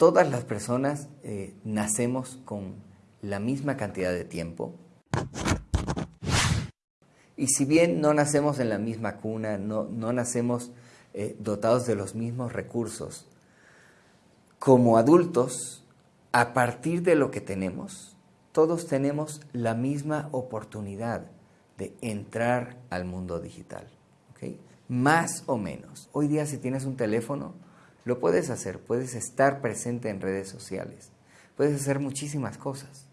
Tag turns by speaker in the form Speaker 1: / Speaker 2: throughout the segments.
Speaker 1: todas las personas eh, nacemos con la misma cantidad de tiempo. Y si bien no nacemos en la misma cuna, no, no nacemos eh, dotados de los mismos recursos, como adultos, a partir de lo que tenemos, todos tenemos la misma oportunidad de entrar al mundo digital. Más o menos. Hoy día si tienes un teléfono, lo puedes hacer, puedes estar presente en redes sociales, puedes hacer muchísimas cosas.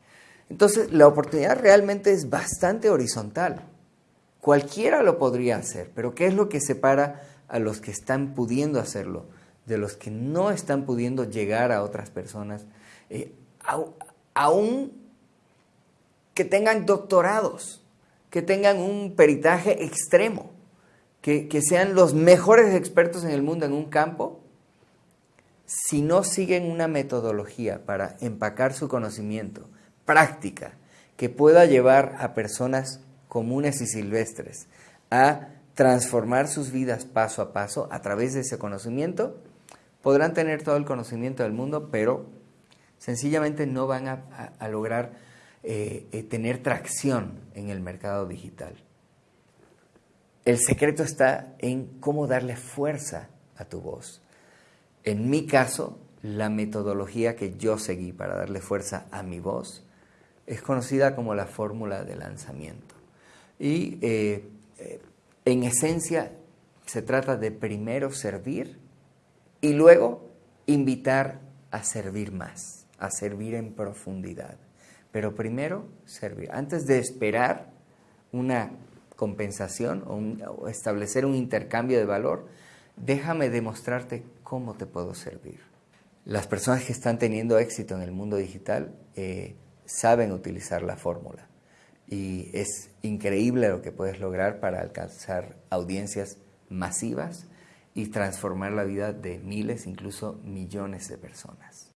Speaker 1: Entonces, la oportunidad realmente es bastante horizontal. Cualquiera lo podría hacer, pero ¿qué es lo que separa a los que están pudiendo hacerlo de los que no están pudiendo llegar a otras personas? Eh, aún que tengan doctorados, que tengan un peritaje extremo, que, que sean los mejores expertos en el mundo en un campo, si no siguen una metodología para empacar su conocimiento, práctica, que pueda llevar a personas comunes y silvestres a transformar sus vidas paso a paso a través de ese conocimiento, podrán tener todo el conocimiento del mundo, pero sencillamente no van a, lograr eh, eh, tener tracción en el mercado digital. El secreto está en cómo darle fuerza a tu voz. En mi caso, la metodología que yo seguí para darle fuerza a mi voz es conocida como la fórmula de lanzamiento. Y eh, eh, en esencia se trata de primero servir y luego invitar a servir más, a servir en profundidad. Pero primero servir. Antes de esperar una compensación o establecer un intercambio de valor, déjame demostrarte cómo te puedo servir. Las personas que están teniendo éxito en el mundo digital eh, saben utilizar la fórmula y es increíble lo que puedes lograr para alcanzar audiencias masivas y transformar la vida de miles, incluso millones de personas.